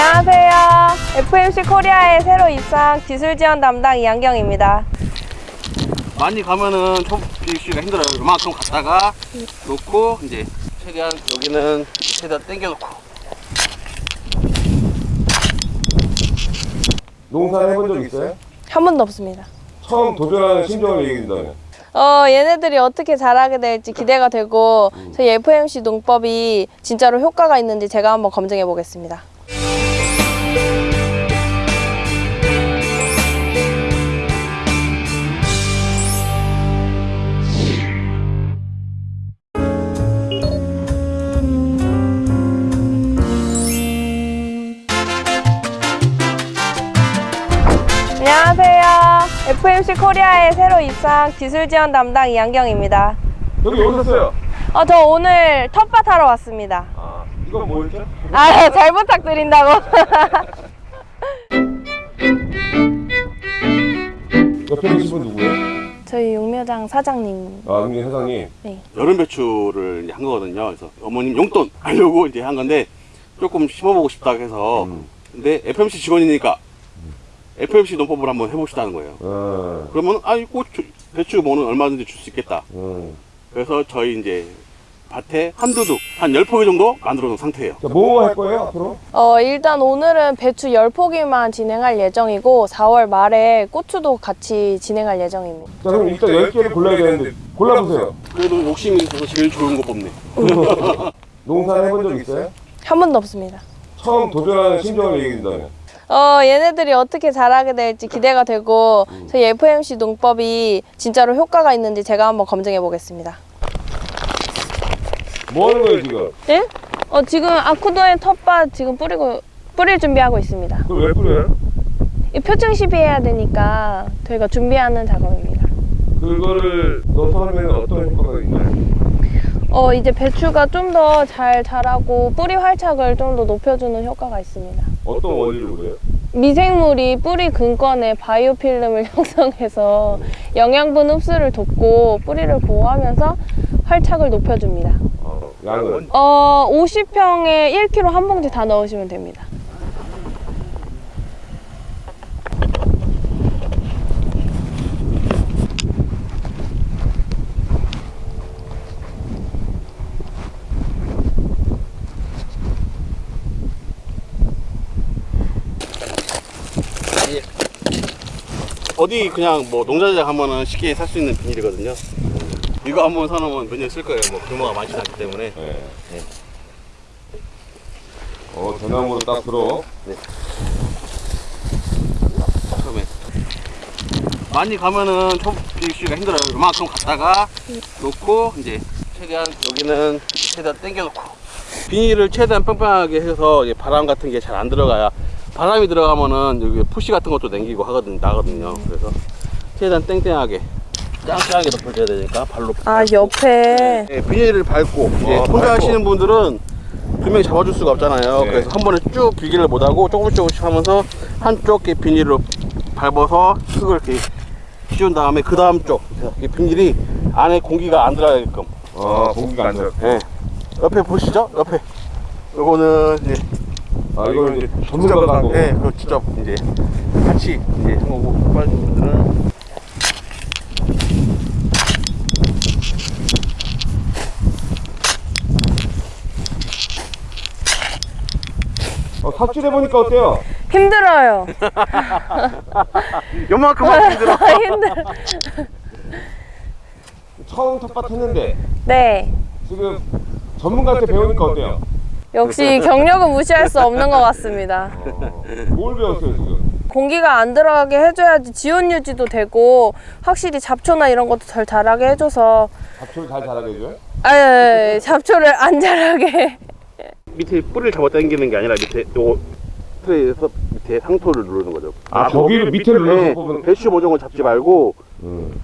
안녕하세요. FMC 코리아에 새로 입사한 기술 지원 담당 이한경입니다. 많이 가면은 초비씨가 힘들어요. 이만큼 갔다가 놓고 이제 최대한 여기는 최대한 당겨 놓고 농사 해본 적 있어요? 한 번도 없습니다. 처음 도전하는 심정을 얘기해 준다면 어, 얘네들이 어떻게 잘하게 될지 기대가 되고 저희 FMC 농법이 진짜로 효과가 있는지 제가 한번 검증해 보겠습니다. FMC 코리아에 새로 입사한 기술 지원 담당 이한경입니다. 여기 오셨어요? 어, 저 오늘 텃밭 하러 왔습니다. 아 이건 뭐였죠? 아, 잘 부탁드린다고. 옆에 계신 분 누구예요? 저희 용묘장 사장님. 아 은민 사장님 네. 여름 배추를 이제 한 거거든요. 그래서 어머님 용돈 하려고 이제 한 건데 조금 심어보고 싶다 해서 음. 근데 FMC 직원이니까 FMC 농법을 한번 해봅시다는 거예요. 어, 그러면 아 이거 배추 뭐는 얼마든지 줄 수 있겠다. 음. 그래서 저희 이제 밭에 한두 둑, 한열 포기 정도 만들어 놓은 상태예요. 자, 뭐뭐 할 거예요 앞으로? 어, 일단 오늘은 배추 10포기만 진행할 예정이고 4월 말에 고추도 같이 진행할 예정입니다. 자 그럼 일단 10개를 골라야 되는데 골라보세요 그래도 욕심이 있어서 제일 좋은 거 뽑네. 농사 해본 적 있어요? 한 번도 없습니다. 처음 도전하는 심정을 얘기해 준다면 어, 얘네들이 어떻게 잘하게 될지 기대가 되고 저희 FMC 농법이 진짜로 효과가 있는지 제가 한번 검증해 보겠습니다. 뭐 하는 거예요 지금? 예? 어, 지금 아쿠도의 텃밭 지금 뿌리고 뿌릴 준비하고 있습니다. 그걸 왜 뿌려요? 이 표층 시비해야 되니까 저희가 준비하는 작업입니다. 그거를 넣어서 하면 어떤 효과가 있나요? 어, 이제 배추가 좀 더 잘 자라고 뿌리 활착을 좀 더 높여주는 효과가 있습니다. 어떤 원리로 그래요? 미생물이 뿌리 근권에 바이오필름을 형성해서 영양분 흡수를 돕고 뿌리를 보호하면서 활착을 높여줍니다. 어, 양은? 어, 50평에 1kg 한 봉지 다 넣으시면 됩니다. 어디 그냥 뭐 농자재 가면은 쉽게 살 수 있는 비닐이거든요. 이거 한 번 사놓으면 몇 년 쓸 거예요. 뭐 규모가 많지 않기 때문에. 네. 어 대나무로 딱 들어 처음에 많이 가면은 초비씨가 힘들어요. 이만큼 갔다가 놓고 이제 최대한 여기는 최대한 당겨 놓고 비닐을 최대한 뺑뺑하게 해서 바람 같은 게 잘 안 들어가야 바람이 들어가면은 여기 푸시 같은 것도 남기고 하거든 나거든요. 그래서 최대한 땡땡하게 짱짱하게 덮어줘야 되니까 발로 아, 옆에. 네, 비닐을 밟고 이제 아, 혼자 밟고. 하시는 분들은 두 명이 잡아줄 수가 없잖아요. 네. 그래서 한 번에 쭉 길기를 못하고 조금씩 조금씩 하면서 한쪽 게 비닐로 밟아서 흙을 이렇게 씌운 다음에 그 다음 쪽이 비닐이 안에 공기가 안 들어가게끔. 아 공기가 안 차. 네. 옆에 보시죠? 옆에. 요거는 이제 아 이거 이제 전문가가 한 거고 네, 그 직접 이제 같이 이제 한 거고 빠진 분들은 어, 삽질 해보니까 어때요? 힘들어요. 요만큼만 힘들어. 힘들어. 처음 텃밭 했는데 네. 지금 전문가한테 배우니까 어때요? 역시 경력은 무시할 수 없는 것 같습니다. 어, 뭘 배웠어요 지금? 공기가 안 들어가게 해줘야지 지온 유지도 되고 확실히 잡초나 이런 것도 덜 자라게 해줘서 잡초를 잘 자라게 해줘요? 아, 잡초를 안 자라게 밑에 뿌리를 잡아 당기는 게 아니라 밑에 요 트레이에서 밑에 상토를 누르는 거죠. 아 거기를 밑에 네, 눌러서 뽑으면 배추 모종을 잡지 말고 음.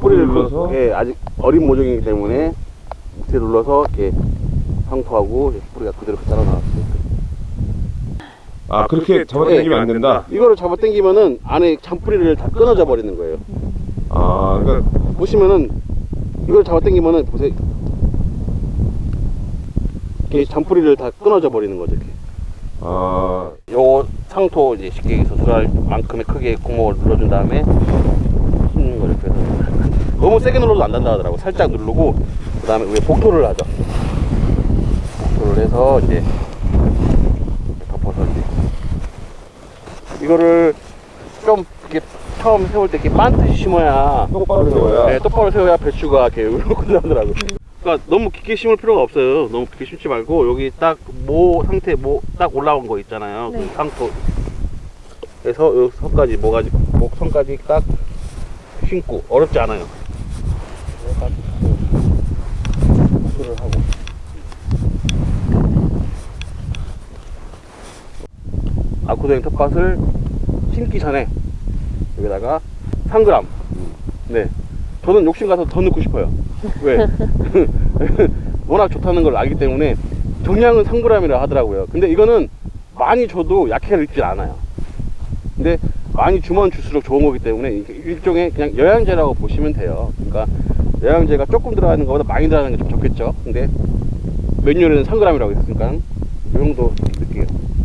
뿌리를 눌러서? 눌러서 예, 아직 어린 모종이기 때문에 밑에 눌러서 이렇게 상토하고 뿌리가 그대로 자라 나왔어요. 아 그렇게 잡아당기면 안 된다? 이거를 잡아 당기면은 안에 잔뿌리를 다 끊어져 버리는 거예요. 아 그러니까 보시면은 이걸 잡아 당기면은 보세요. 이렇게 잔뿌리를 다 끊어져 버리는 거죠. 이렇게. 아, 요 상토 이제 쉽게 서술할 만큼의 크기의 구멍을 눌러준 다음에 씹는 거를 그래서 너무 세게 눌러도 안 된다 하더라고 살짝 누르고 그 다음에 위에 복토를 하죠 복토를 해서 이제 이렇게 덮어서 이제 이거를 좀 이렇게 처음 세울 때 이렇게 반듯이 심어야 똑바로 세워야. 네, 똑바로 세워야 배추가 이렇게 이렇게 나더라고. 그러니까 너무 깊게 심을 필요가 없어요. 너무 깊게 심지 말고 여기 딱 모 상태 모 딱 올라온 거 있잖아요. 네. 그 상토. 그래서 요 선까지 뭐가지 목선까지 딱 심고 어렵지 않아요. 딱 수를 하고. 아쿠도행 텃밭을 심기 전에 여기다가 3g 네. 저는 욕심 가서 더 넣고 싶어요. 왜? 워낙 좋다는 걸 알기 때문에 정량은 3g이라 하더라고요. 근데 이거는 많이 줘도 약해를 입질 않아요. 근데 많이 주면 줄수록 좋은 거기 때문에 일종의 그냥 영양제라고 보시면 돼요. 그러니까 영양제가 조금 들어가는 것보다 많이 들어가는 게 좀 좋겠죠? 근데 메뉴에는 3g이라고 했으니까 이 정도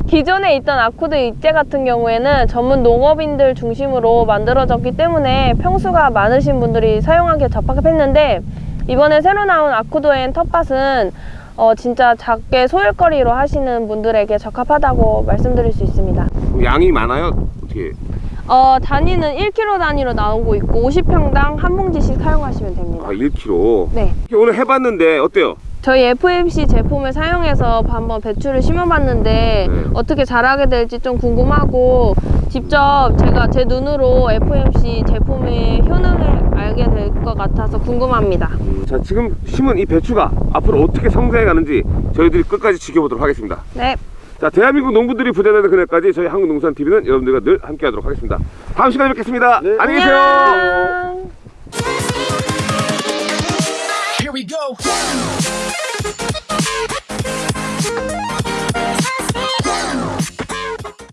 기존에 있던 아쿠드 입제 같은 경우에는 전문 농업인들 중심으로 만들어졌기 때문에 평수가 많으신 분들이 사용하기에 적합했는데 이번에 새로 나온 아쿠도엔 텃밭은 어, 진짜 작게 소일거리로 하시는 분들에게 적합하다고 말씀드릴 수 있습니다. 양이 많아요? 어떻게? 어, 단위는 1kg 단위로 나오고 있고 50평당 한 봉지씩 사용하시면 됩니다. 아, 1kg. 네. 오늘 해봤는데 어때요? 저희 FMC 제품을 사용해서 한번 배추를 심어봤는데 네. 어떻게 자라게 될지 좀 궁금하고 직접 제가 제 눈으로 FMC 제품의 효능을 알게 될 것 같아서 궁금합니다. 음, 자 지금 심은 이 배추가 앞으로 어떻게 성장해 가는지 저희들이 끝까지 지켜보도록 하겠습니다. 네자 대한민국 농부들이 부자되는 그날까지 저희 한국농산TV는 여러분들과 늘 함께 하도록 하겠습니다. 다음 시간에 뵙겠습니다. 네. 안녕히 계세요. 안녕. Thank you.